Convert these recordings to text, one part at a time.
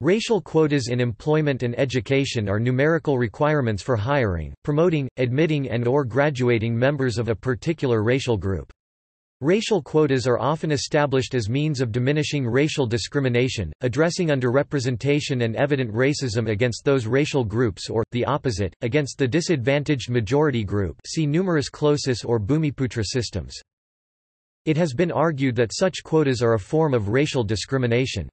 Racial quotas in employment and education are numerical requirements for hiring, promoting, admitting and or graduating members of a particular racial group. Racial quotas are often established as means of diminishing racial discrimination, addressing underrepresentation and evident racism against those racial groups or, the opposite, against the disadvantaged majority group see numerus clausus or Bumiputra systems. It has been argued that such quotas are a form of racial discrimination.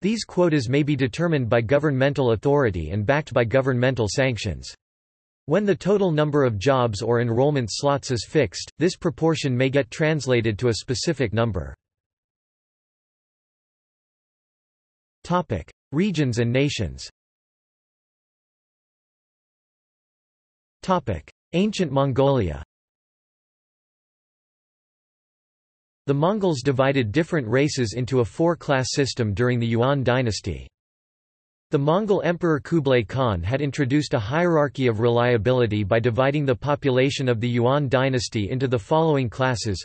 These quotas may be determined by governmental authority and backed by governmental sanctions. When the total number of jobs or enrollment slots is fixed, this proportion may get translated to a specific number. Regions and nations Ancient Mongolia The Mongols divided different races into a four-class system during the Yuan dynasty. The Mongol Emperor Kublai Khan had introduced a hierarchy of reliability by dividing the population of the Yuan dynasty into the following classes.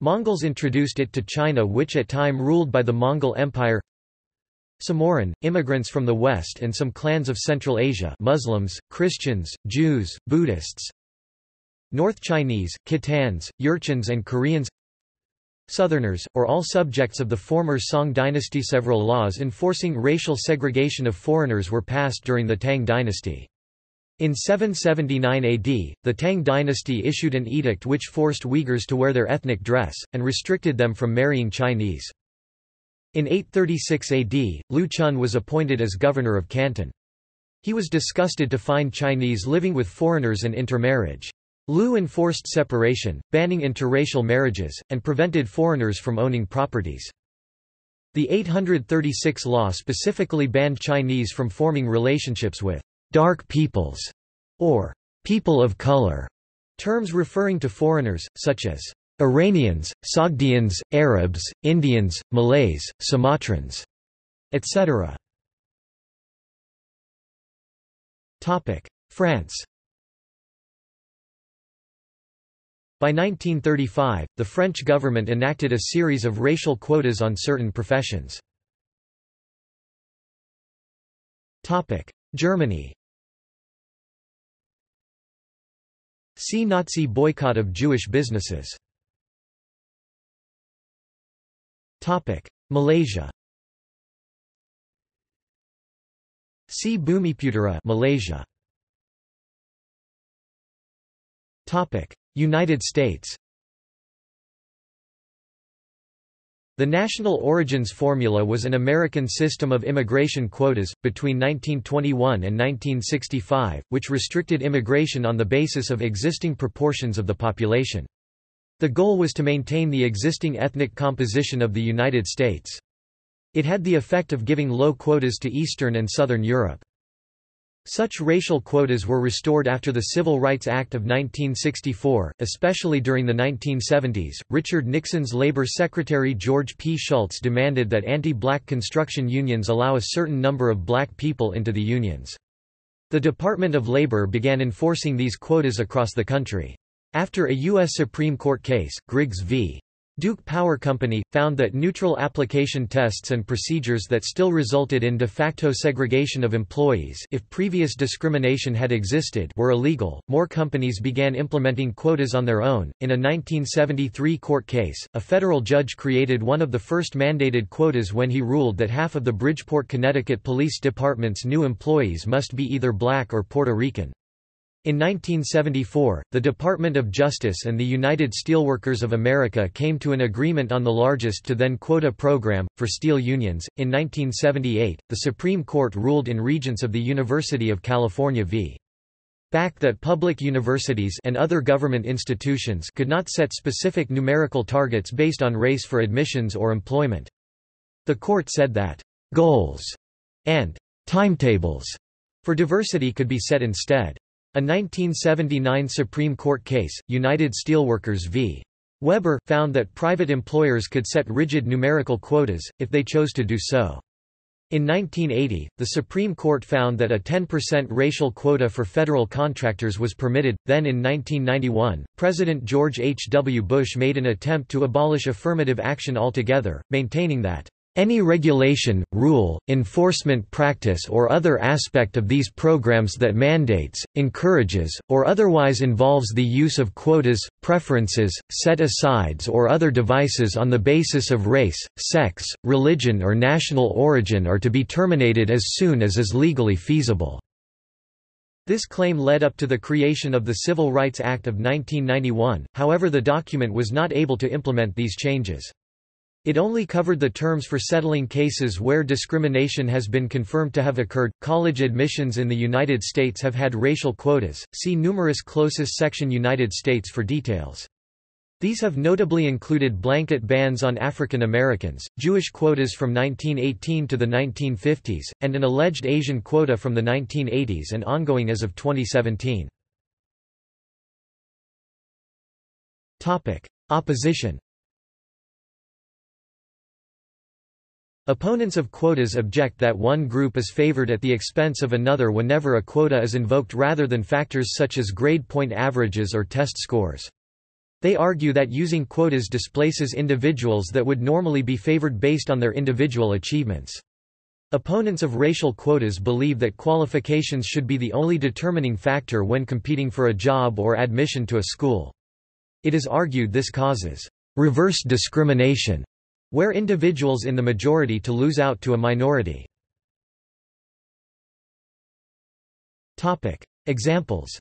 Mongols introduced it to China which at time ruled by the Mongol Empire Semuren, immigrants from the West and some clans of Central Asia Muslims, Christians, Jews, Buddhists North Chinese, Khitans, Jurchens and Koreans Southerners, or all subjects of the former Song dynasty. Several laws enforcing racial segregation of foreigners were passed during the Tang dynasty. In 779 AD, the Tang dynasty issued an edict which forced Uyghurs to wear their ethnic dress, and restricted them from marrying Chinese. In 836 AD, Lu Chun was appointed as governor of Canton. He was disgusted to find Chinese living with foreigners and intermarriage. Lu enforced separation, banning interracial marriages, and prevented foreigners from owning properties. The 836 law specifically banned Chinese from forming relationships with dark peoples or people of color, terms referring to foreigners, such as Iranians, Sogdians, Arabs, Indians, Malays, Sumatrans, etc. France By 1935, the French government enacted a series of racial quotas on certain professions. Germany See Nazi boycott of Jewish businesses. Malaysia See Bumiputera Malaysia. United States The National Origins Formula was an American system of immigration quotas, between 1921 and 1965, which restricted immigration on the basis of existing proportions of the population. The goal was to maintain the existing ethnic composition of the United States. It had the effect of giving low quotas to Eastern and Southern Europe. Such racial quotas were restored after the Civil Rights Act of 1964, especially during the 1970s. Richard Nixon's Labor Secretary George P. Shultz demanded that anti-black construction unions allow a certain number of black people into the unions. The Department of Labor began enforcing these quotas across the country. After a U.S. Supreme Court case, Griggs v. Duke Power Company, found that neutral application tests and procedures that still resulted in de facto segregation of employees if previous discrimination had existed were illegal. More companies began implementing quotas on their own. In a 1973 court case, a federal judge created one of the first mandated quotas when he ruled that half of the Bridgeport, Connecticut Police Department's new employees must be either black or Puerto Rican. In 1974, the Department of Justice and the United Steelworkers of America came to an agreement on the largest to then quota program, for steel unions. In 1978, the Supreme Court ruled in Regents of the University of California v. Bakke that public universities and other government institutions could not set specific numerical targets based on race for admissions or employment. The court said that goals and timetables for diversity could be set instead. A 1979 Supreme Court case, United Steelworkers v. Weber, found that private employers could set rigid numerical quotas, if they chose to do so. In 1980, the Supreme Court found that a 10% racial quota for federal contractors was permitted. Then in 1991, President George H. W. Bush made an attempt to abolish affirmative action altogether, maintaining that Any regulation, rule, enforcement practice or other aspect of these programs that mandates, encourages, or otherwise involves the use of quotas, preferences, set-asides or other devices on the basis of race, sex, religion or national origin are to be terminated as soon as is legally feasible. This claim led up to the creation of the Civil Rights Act of 1991, however the document was not able to implement these changes. It only covered the terms for settling cases where discrimination has been confirmed to have occurred. College admissions in the United States have had racial quotas. See numerus clausus section United States for details. These have notably included blanket bans on African Americans, Jewish quotas from 1918 to the 1950s, and an alleged Asian quota from the 1980s and ongoing as of 2017. Topic: Opposition Opponents of quotas object that one group is favored at the expense of another whenever a quota is invoked rather than factors such as grade point averages or test scores. They argue that using quotas displaces individuals that would normally be favored based on their individual achievements. Opponents of racial quotas believe that qualifications should be the only determining factor when competing for a job or admission to a school. It is argued this causes reverse discrimination where individuals in the majority to lose out to a minority. Examples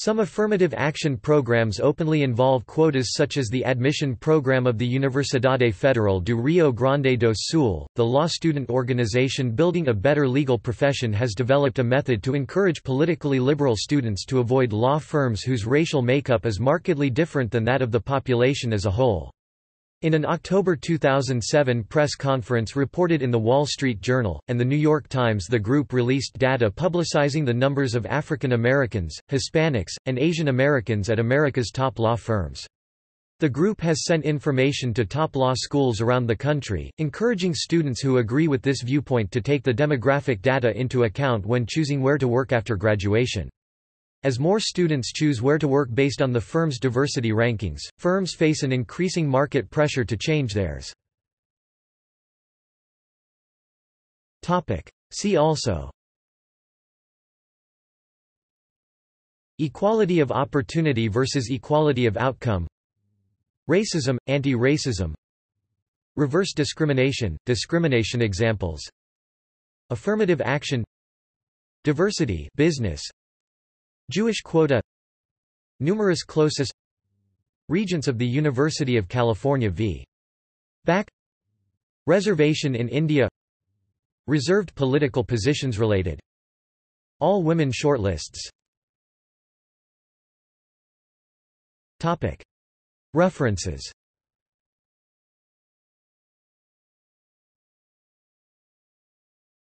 Some affirmative action programs openly involve quotas such as the admission program of the Universidade Federal do Rio Grande do Sul. The law student organization Building a Better Legal Profession has developed a method to encourage politically liberal students to avoid law firms whose racial makeup is markedly different than that of the population as a whole. In an October 2007 press conference reported in The Wall Street Journal, and The New York Times the group released data publicizing the numbers of African Americans, Hispanics, and Asian Americans at America's top law firms. The group has sent information to top law schools around the country, encouraging students who agree with this viewpoint to take the demographic data into account when choosing where to work after graduation. As more students choose where to work based on the firm's diversity rankings, firms face an increasing market pressure to change theirs. See also. Equality of opportunity versus equality of outcome. Racism, anti-racism. Reverse discrimination, discrimination examples. Affirmative action. Diversity business Jewish quota Numerus clausus Regents of the University of California v. Bakke Reservation in India Reserved political positions related All women shortlists. References